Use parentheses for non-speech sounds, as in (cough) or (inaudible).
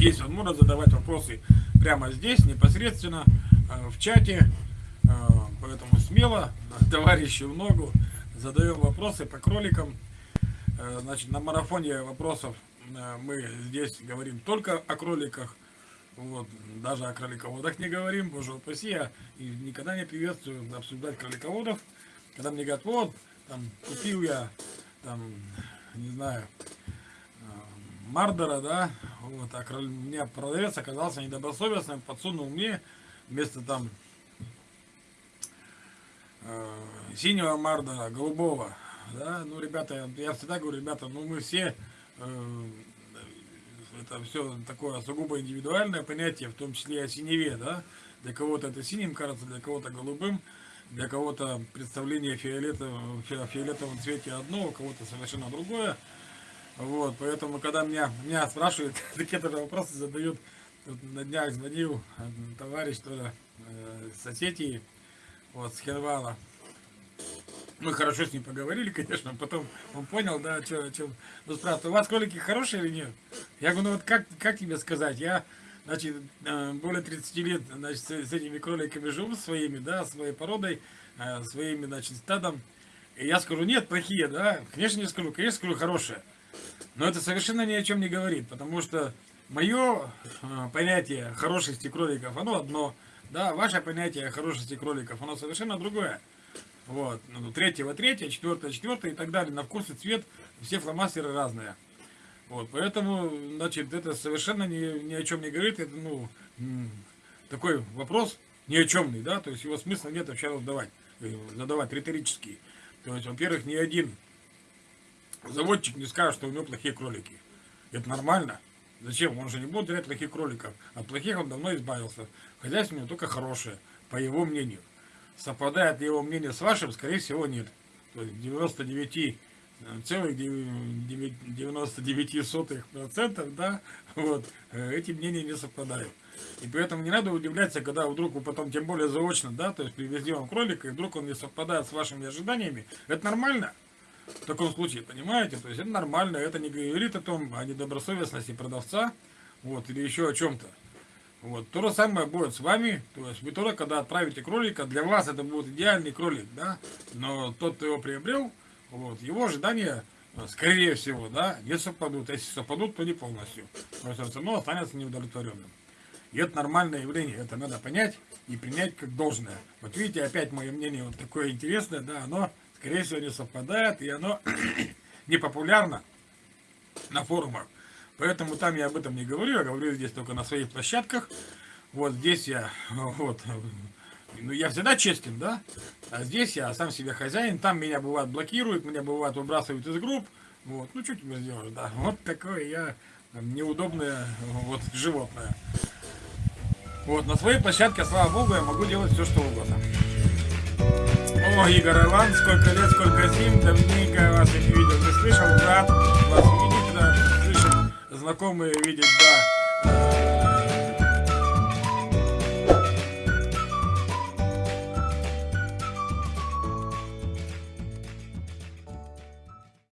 есть возможность задавать вопросы прямо здесь, непосредственно, э, в чате. Э, поэтому смело, (laughs) товарищи в ногу, задаем вопросы по кроликам. Э, значит, на марафоне вопросов мы здесь говорим только о кроликах. Вот, даже о кролиководах не говорим, боже упаси, я никогда не приветствую обсуждать кролиководов. Когда мне говорят, вот, там, купил я, там, не знаю, Мардера, да, вот, а у меня продавец оказался недобросовестным, подсунул мне вместо там э, синего Марда, голубого, да, ну, ребята, я всегда говорю, ребята, ну, мы все, э, это все такое сугубо индивидуальное понятие, в том числе и о синеве, да, для кого-то это синим кажется, для кого-то голубым, для кого-то представление фиолетового, фиолетовом цвете одно, у кого-то совершенно другое, вот, поэтому, когда меня, меня спрашивают, (laughs) такие тоже вопросы задают, тут на днях звонил товарищ тоже э, с Осетии, вот, с Хервала. Мы хорошо с ним поговорили, (laughs) конечно, потом он понял, да, что, что, ну, спрашивает, у вас кролики хорошие или нет? Я говорю, ну вот как, как тебе сказать, я, значит, э, более 30 лет, значит, с, с этими кроликами живу своими, да, своей породой, э, своими, значит, стадом, и я скажу, нет, плохие, да, конечно не скажу, конечно скажу, хорошие. Но это совершенно ни о чем не говорит, потому что мое э, понятие хорошести кроликов, оно одно, да, ваше понятие хорошести кроликов, оно совершенно другое. Вот, ну, третьего третье, четвертое четвертое и так далее, на вкус и цвет все фломастеры разные. Вот, поэтому, значит, это совершенно ни, ни о чем не говорит, это, ну, такой вопрос ни о чемный, да, то есть его смысла нет вообще задавать, э, задавать риторический. То есть, во-первых, ни один заводчик не скажет, что у него плохие кролики. Это нормально. Зачем? Он же не будет терять плохих кроликов. От плохих он давно избавился. Хозяйство у него только хорошее, по его мнению. Совпадает его мнение с вашим, скорее всего, нет. То есть 99 целых 99 сотых процентов, да, вот, э, эти мнения не совпадают. И поэтому не надо удивляться, когда вдруг вы потом, тем более заочно, да, то есть привезли вам кролика, и вдруг он не совпадает с вашими ожиданиями, это нормально в таком случае, понимаете? То есть это нормально, это не говорит о том, о недобросовестности продавца, вот, или еще о чем-то. Вот, то же самое будет с вами, то есть вы тоже, когда отправите кролика, для вас это будет идеальный кролик, да, но тот, кто его приобрел, вот, его ожидания, скорее всего, да, не совпадут, если совпадут, то не полностью, то есть все останется неудовлетворенным. И это нормальное явление, это надо понять и принять как должное. Вот видите, опять мое мнение вот такое интересное, да, оно скорее всего, не совпадает, и оно (clears throat) не популярно на форумах. Поэтому там я об этом не говорю, я говорю здесь только на своих площадках. Вот здесь я, (laughs) вот, ну я всегда честен, да, а здесь я сам себе хозяин, там меня бывает блокируют, меня бывает выбрасывают из групп, вот, ну что тебе сделаешь, да, (laughs) вот такое я неудобное вот животное. Вот, на своей площадке, слава богу, я могу делать все, что угодно. О, Игорь Иван, сколько лет, сколько зим, давненько вас я не видел, не слышал, рад вас видеть, да, слышал, знакомые видеть, да.